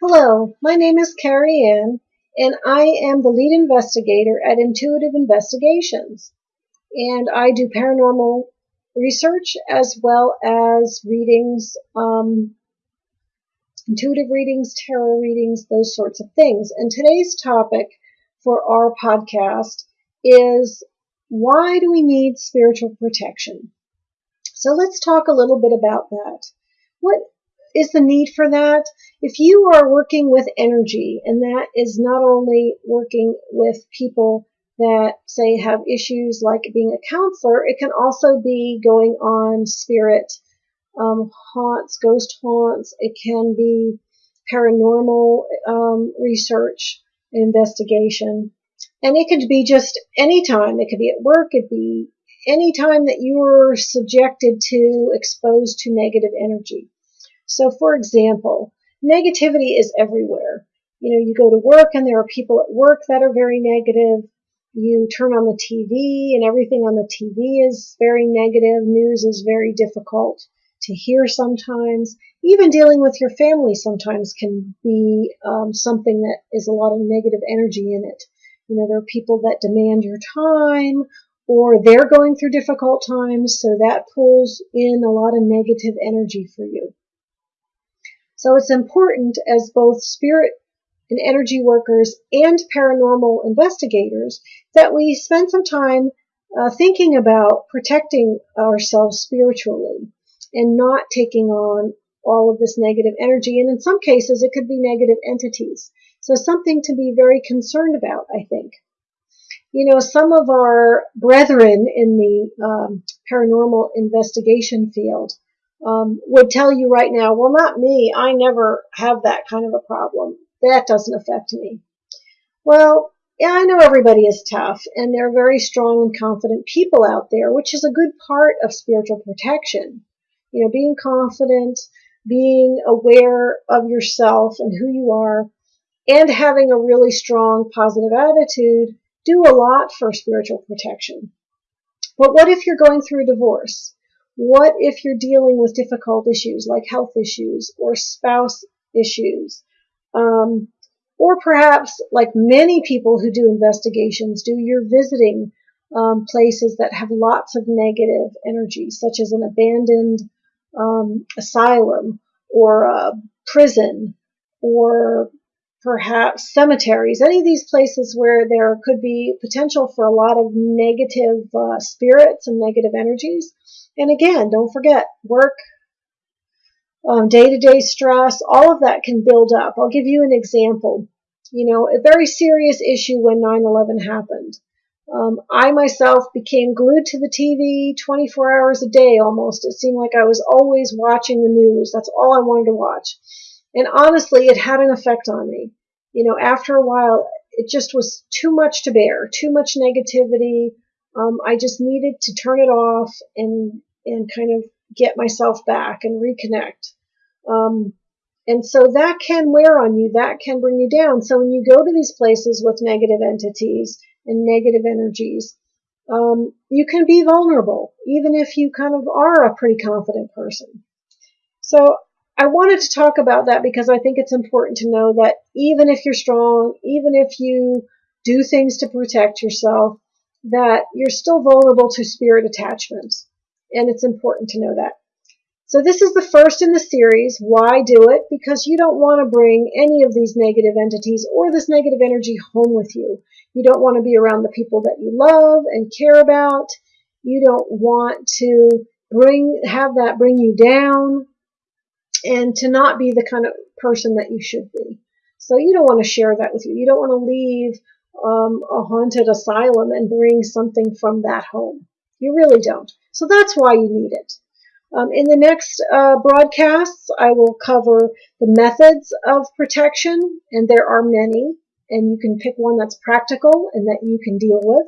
Hello, my name is Carrie Ann, and I am the lead investigator at Intuitive Investigations. And I do paranormal research as well as readings, um, intuitive readings, tarot readings, those sorts of things. And today's topic for our podcast is why do we need spiritual protection? So let's talk a little bit about that. What is the need for that? If you are working with energy, and that is not only working with people that say have issues like being a counselor, it can also be going on spirit um, haunts, ghost haunts. It can be paranormal um, research investigation. And it could be just any time. It could be at work. It could be any time that you are subjected to, exposed to negative energy. So, for example, negativity is everywhere. You know, you go to work and there are people at work that are very negative. You turn on the TV and everything on the TV is very negative. News is very difficult to hear sometimes. Even dealing with your family sometimes can be um, something that is a lot of negative energy in it. You know, there are people that demand your time or they're going through difficult times, so that pulls in a lot of negative energy for you. So it's important as both spirit and energy workers and paranormal investigators that we spend some time uh, thinking about protecting ourselves spiritually and not taking on all of this negative energy. And in some cases, it could be negative entities. So something to be very concerned about, I think. You know, some of our brethren in the um, paranormal investigation field um, would tell you right now, well, not me. I never have that kind of a problem. That doesn't affect me. Well, yeah, I know everybody is tough and they're very strong and confident people out there, which is a good part of spiritual protection. You know, being confident, being aware of yourself and who you are, and having a really strong positive attitude do a lot for spiritual protection. But what if you're going through a divorce? What if you're dealing with difficult issues like health issues or spouse issues? Um, or perhaps, like many people who do investigations do, you're visiting um, places that have lots of negative energy, such as an abandoned um, asylum or a prison or perhaps cemeteries, any of these places where there could be potential for a lot of negative uh, spirits and negative energies. And again, don't forget work, day to day stress, all of that can build up. I'll give you an example. You know, a very serious issue when 9 11 happened. Um, I myself became glued to the TV 24 hours a day almost. It seemed like I was always watching the news. That's all I wanted to watch. And honestly, it had an effect on me. You know, after a while, it just was too much to bear, too much negativity. Um, I just needed to turn it off and and kind of get myself back and reconnect. Um, and so that can wear on you, that can bring you down. So when you go to these places with negative entities and negative energies, um, you can be vulnerable, even if you kind of are a pretty confident person. So I wanted to talk about that because I think it's important to know that even if you're strong, even if you do things to protect yourself, that you're still vulnerable to spirit attachments and it's important to know that. So this is the first in the series. Why do it? Because you don't want to bring any of these negative entities or this negative energy home with you. You don't want to be around the people that you love and care about. You don't want to bring have that bring you down and to not be the kind of person that you should be. So you don't want to share that with you. You don't want to leave um, a haunted asylum and bring something from that home. You really don't. So that's why you need it. Um, in the next uh, broadcasts, I will cover the methods of protection, and there are many, and you can pick one that's practical and that you can deal with.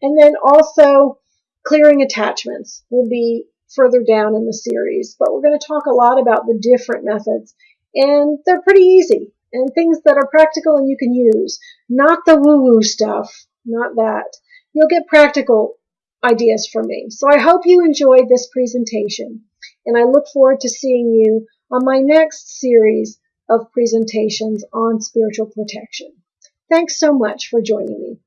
And then also clearing attachments will be further down in the series, but we're going to talk a lot about the different methods, and they're pretty easy and things that are practical and you can use, not the woo-woo stuff, not that. You'll get practical ideas from me. So I hope you enjoyed this presentation, and I look forward to seeing you on my next series of presentations on spiritual protection. Thanks so much for joining me.